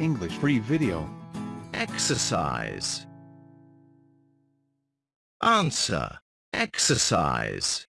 English free video. Exercise. Answer. Exercise.